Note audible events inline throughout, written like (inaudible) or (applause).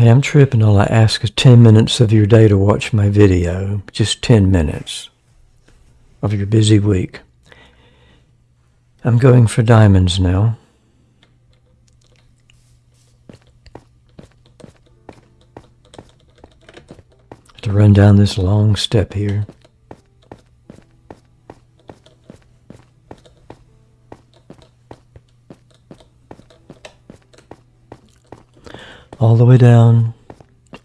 Hey, I'm tripping. All I ask is 10 minutes of your day to watch my video. Just 10 minutes of your busy week. I'm going for diamonds now. To run down this long step here. All the way down,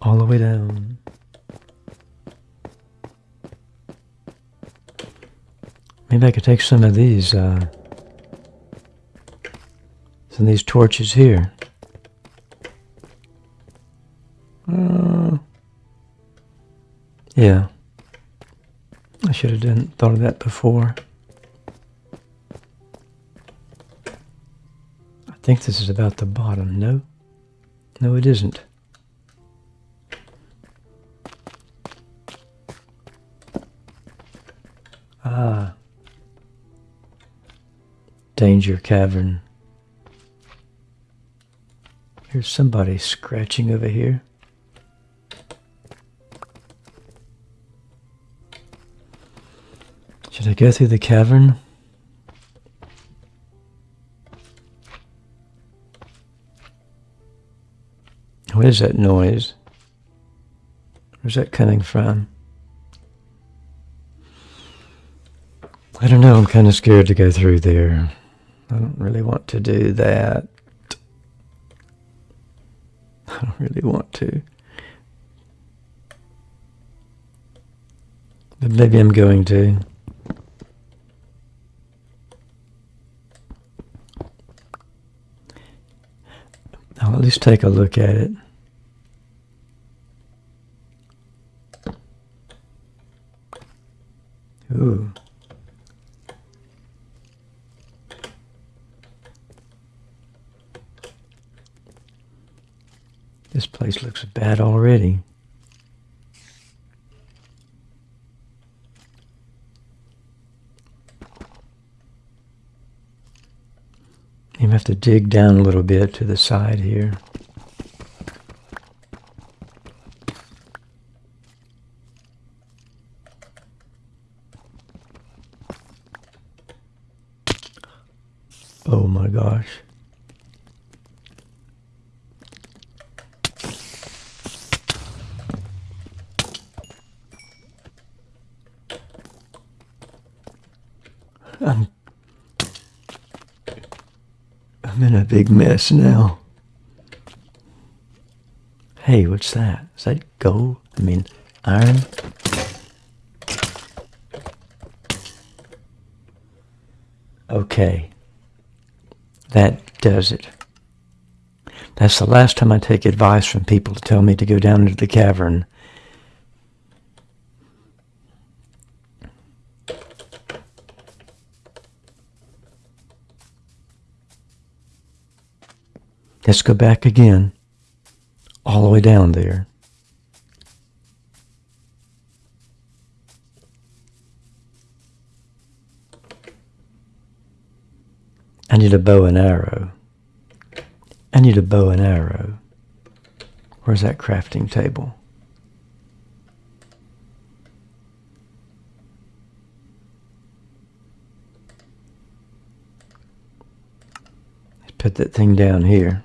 all the way down. Maybe I could take some of these, uh, some of these torches here. Uh, yeah. I should have done thought of that before. I think this is about the bottom, no? No, it isn't. Ah. Danger Cavern. There's somebody scratching over here. Should I go through the cavern? What is that noise? Where's that coming from? I don't know. I'm kind of scared to go through there. I don't really want to do that. (laughs) I don't really want to. But maybe I'm going to. I'll at least take a look at it. Ooh. This place looks bad already. You have to dig down a little bit to the side here. Oh my gosh. I'm I'm in a big mess now. Hey, what's that? Is that gold? I mean, iron? Okay. That does it. That's the last time I take advice from people to tell me to go down into the cavern. Let's go back again, all the way down there. I need a bow and arrow. I need a bow and arrow. Where's that crafting table? Let's put that thing down here.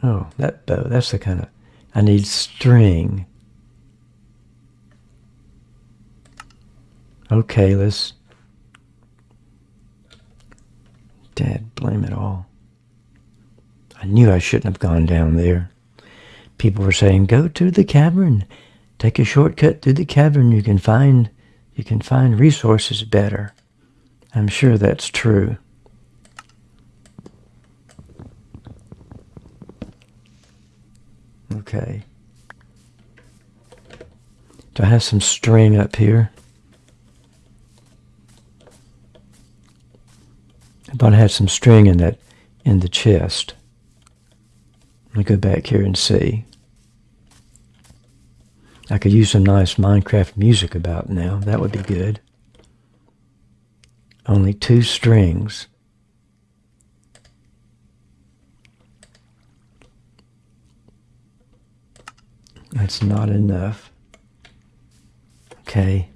Oh, that bow, that's the kind of, I need string. Okay, let's, Dad, blame it all. I knew I shouldn't have gone down there. People were saying, go to the cavern. Take a shortcut through the cavern. You can find, you can find resources better. I'm sure that's true. Okay. Do I have some string up here? I thought I had some string in that in the chest. Let me go back here and see. I could use some nice Minecraft music about now. That would be good. Only two strings. That's not enough. Okay.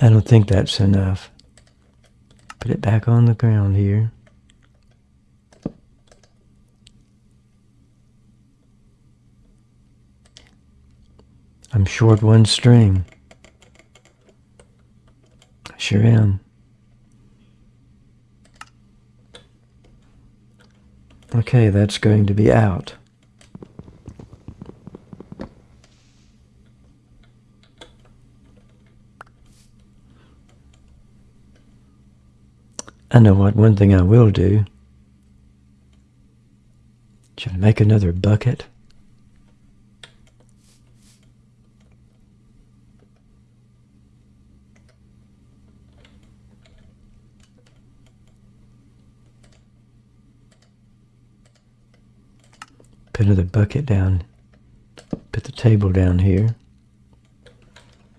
I don't think that's enough. Put it back on the ground here. I'm short one string. I sure am. Okay, that's going to be out. I know what one thing I will do. Should I make another bucket? Put another bucket down. Put the table down here.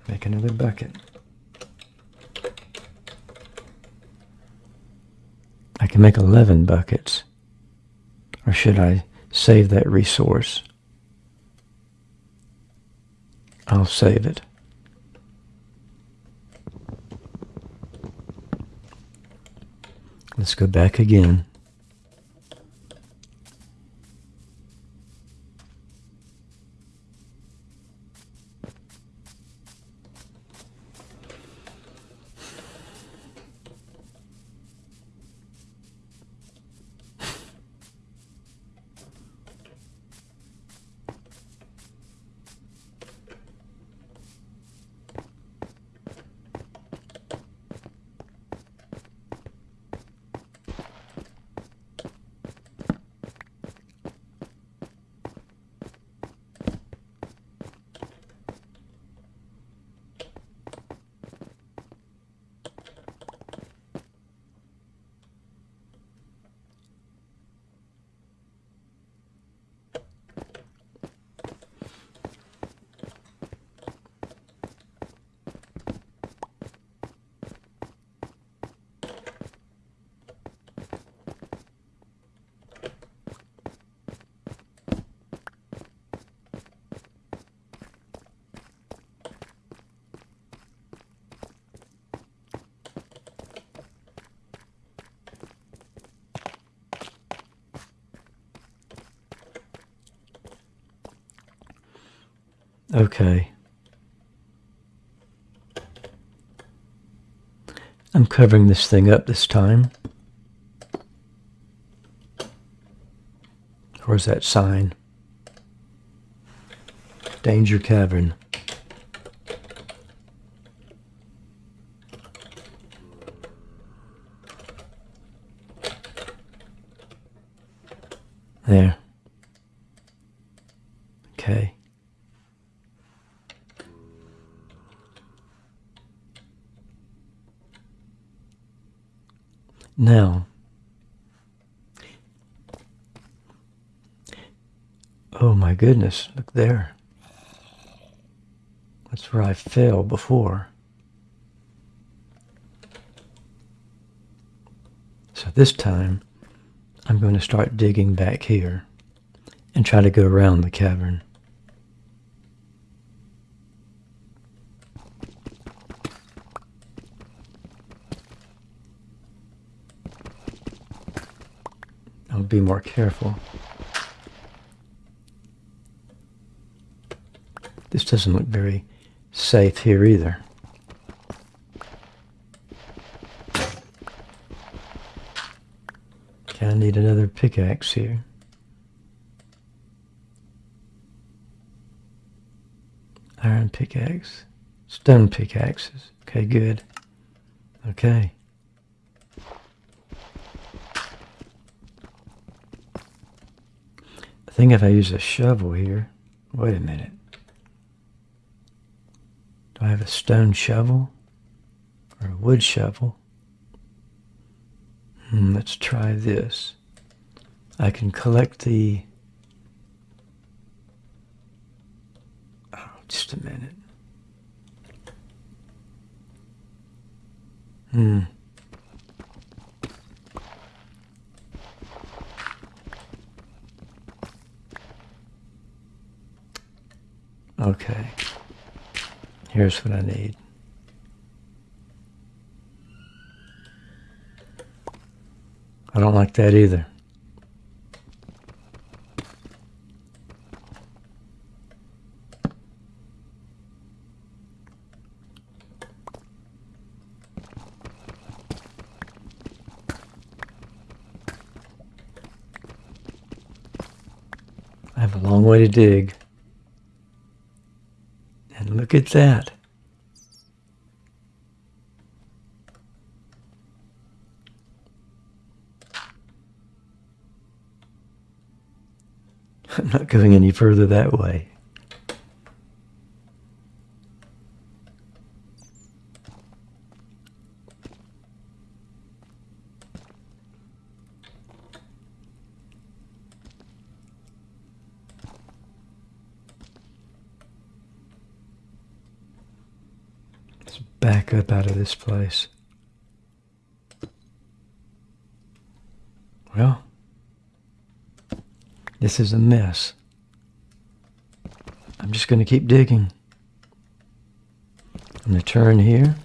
Make another bucket. I can make 11 buckets. Or should I save that resource? I'll save it. Let's go back again. Okay. I'm covering this thing up this time. Where's that sign? Danger Cavern. There. Okay. Now, oh my goodness, look there. That's where I fell before. So this time, I'm going to start digging back here and try to go around the cavern. I'll be more careful. This doesn't look very safe here either. Okay, I need another pickaxe here. Iron pickaxe. Stone pickaxes. Okay, good. Okay. I think if I use a shovel here, wait a minute. Do I have a stone shovel or a wood shovel? Hmm, let's try this. I can collect the... Oh, just a minute. Hmm. Okay. Here's what I need. I don't like that either. I have a long way to dig. Look at that. (laughs) I'm not going any further that way. Let's back up out of this place. Well, this is a mess. I'm just going to keep digging. I'm going to turn here.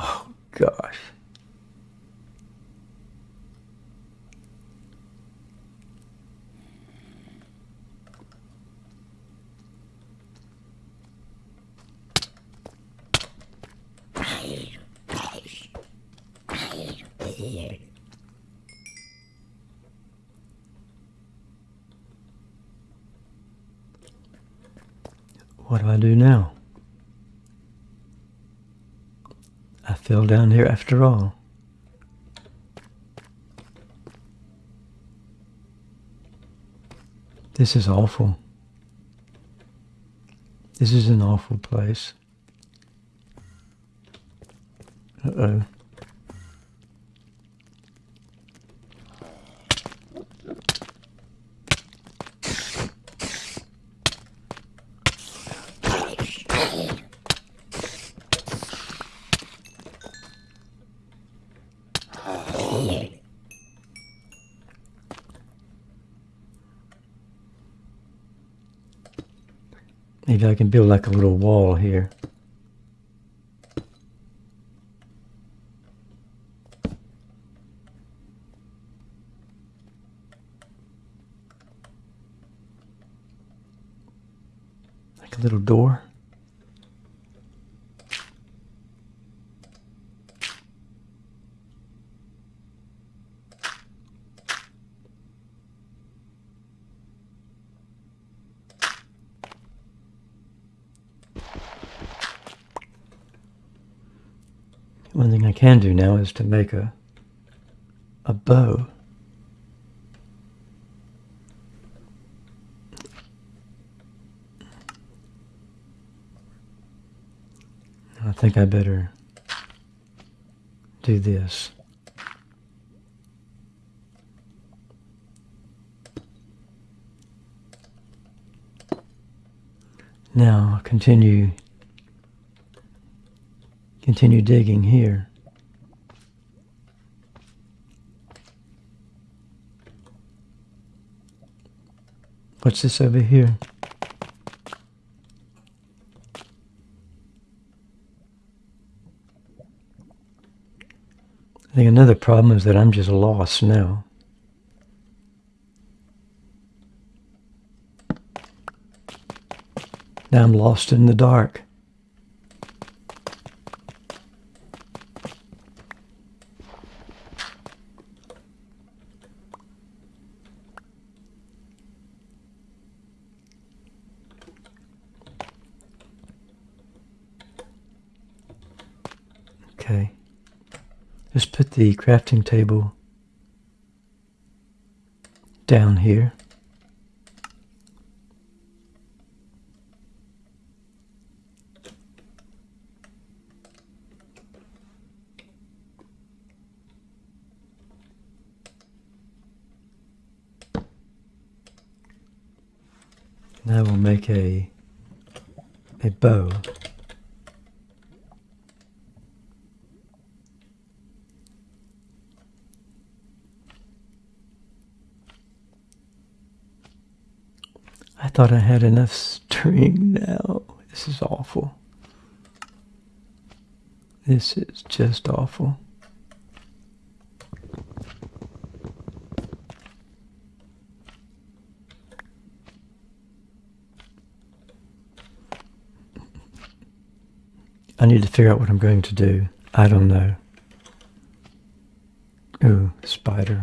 Oh, gosh. What do I do now? I fell down here after all. This is awful. This is an awful place. Uh-oh. Maybe I can build like a little wall here. Like a little door. One thing I can do now is to make a a bow. I think I better do this. Now continue continue digging here. What's this over here? I think another problem is that I'm just lost now. Now I'm lost in the dark. Okay. Just put the crafting table down here. Now we'll make a a bow. I thought I had enough string now. This is awful. This is just awful. I need to figure out what I'm going to do. I don't know. Ooh, spider.